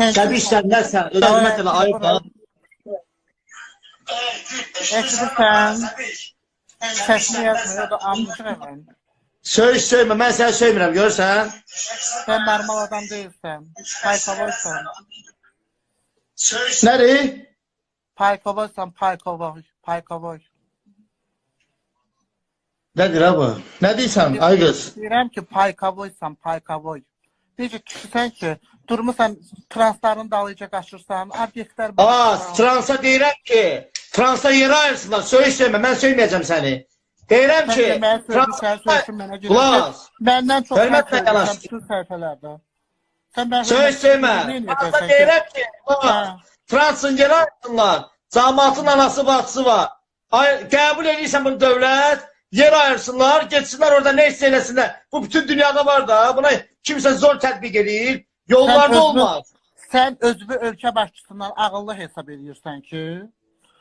Səbişsən, nəsən? Ödəmət elə ayıb da. Eşidirsən? Səsini yazmır, ya da amcıq hemen. Söy söymə, mən səni söymirəm, görürsən? Sen normal adam değilsen. Paykovoysan. Nəri? Paykovoysan, paykovoy. Paykovoy. Nədir ha bu? Nə deyirsən, ay qız? Deyirəm ki, paykovoysan, paykovoy. Necə kişisən ki, durmusan transların dalıca qaçırsan, obyektlər Aa, transa deyirəm ki, transa yeri ayırsınlar, söy söymə, mən söyməyəcəm səni. Deyirəm ki, transa... sən söyləsin mənə görə. Qulaq, Məndən çox Hörmətlə sən yanaş. söyləsən bütün səhifələrdə. Sən söymə. Transa deyirəm ki, transın yeri ayırsınlar. Cəmaatın anası, bacısı var. Ay, qəbul edirsən bunu dövlət, yer ayırsınlar, geçsinlər orada nə hiss eləsinlər. Bu bütün dünyada var da, buna kimsə zor tətbiq edir. Yollarda özünü- olmaz. Sən özünü ölkə başçısından ağıllı hesab edirsən ki,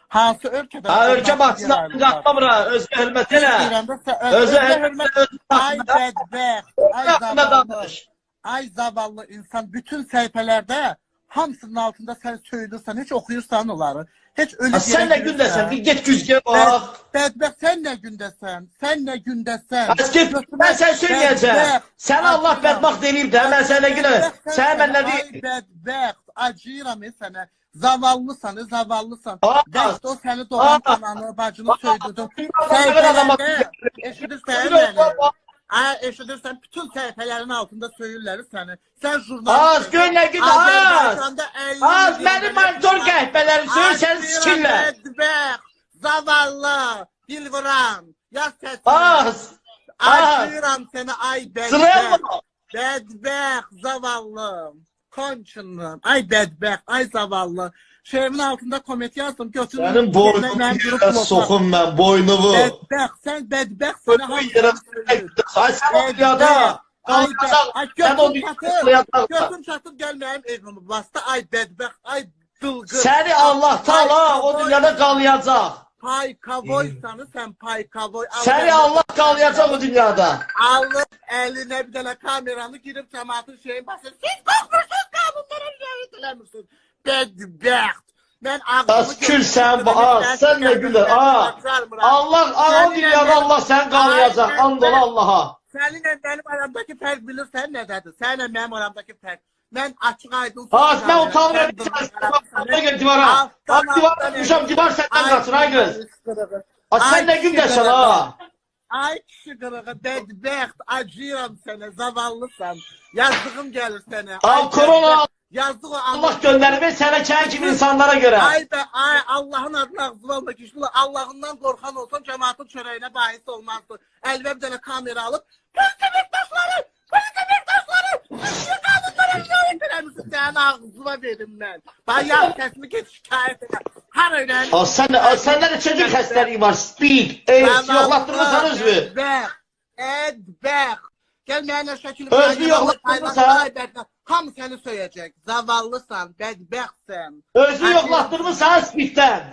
hansı ölkədə Ha, ölkə başçısına qatmamır ha, özü hörmət elə. Özü hörmət, özü Ay bədbəxt, ay zavallı, ay zavallı insan bütün səhifələrdə hamısının altında sən söylürsən, heç oxuyursan onları. Heç ölü nə gündəsən? Bir get güzgə bax. Bədbəxt sən nə gündəsən? Sən nə gündəsən? Az get, mən sən söyləyəcəm. Bədbəxt, Sən Allah bədbaxt eləyib də, mən sənə günə. Bədbəxt Sən mən nə deyim? bədbəxt, acıyıram sənə. Zavallısan, zavallısan. Az. Bəxt o səni doğan Az. ananı, bacını Az. söydürdün. Səhifələrdə eşidirsən məni? Ay eşidirsən bütün səhifələrin altında söyürlər səni. Sən jurnalist. Az, gör nə gün, az. Azərbaycanda 50 Az, mənim monitor qəhbələri söy, Ay, səni sikirlər. Bədbəxt, zavallı, dilvuran, yaz səsini. Az, az. Acıyıram səni ay mı? Bədbəxt, zavallım. Konçunum. Ay bədbəxt, ay zavallı. Şeyimin altında komment yazdım. Götürün. Sənin boynunu yerə soxum mən, boynumu. Sən bədbəxt. Sənə Boynumu yerə söylüyor. Ay sən o dünyada. Ay ay çatır. mənim evimi bastı. Ay bədbəxt, ay dılgır. Səni Allah Taala o dünyada qalayacaq. Pay kavoysanı sen pay kavoy. Səni Allah qalayacaq o dünyada. Alıb eline bir dənə kameranı girib cəmaatın şeyin basır. Siz qorxmursunuz qanunlara riayət eləmirsiniz. Bədbəxt. Mən ağzımı Az külsən, az, sən nə gülər, az. Allah, o dünyada Allah səni qalayacaq, and ola Allaha. Səninlə mənim aramdakı fərq bilirsən nədədir? Səninlə mənim aramdakı fərq. Mən açıq aydın Az, mən utanmıyorum, sən gel divara. Divara düşəm, divar səndən qaçır, ay qız. Az, sən nə gündəsən ha? Ay kişi qırığı, bədbəxt, acıyıram sənə, zavallısan. Yazdığım gəlir sənə. Al, korona. Yazdığı Allah göndərib sənə kənd kimi insanlara görə. Ay be, ay Allahın adına ağzını alma kişi. Allah'ından korkan olsan cemaatin çöreğine bahis olmazdı. Elbette bir tane kamera alıp Polis Hamısı sənin ağzına verim mən. Bax, yaz səsimi get şikayət elə. Hara elə? O, sən, o, səndə də çəkil xəstəliyi var. Speed, AIDS, yoxlatdırmısan özünü. Ədbəx, ədbəx. Gəl mənə şəkil ver. Özünü yoxlatdırmısan. Hamı səni söyəcək. Zavallısan, bədbəxtsən. Özünü yoxlatdırmısan speeddən.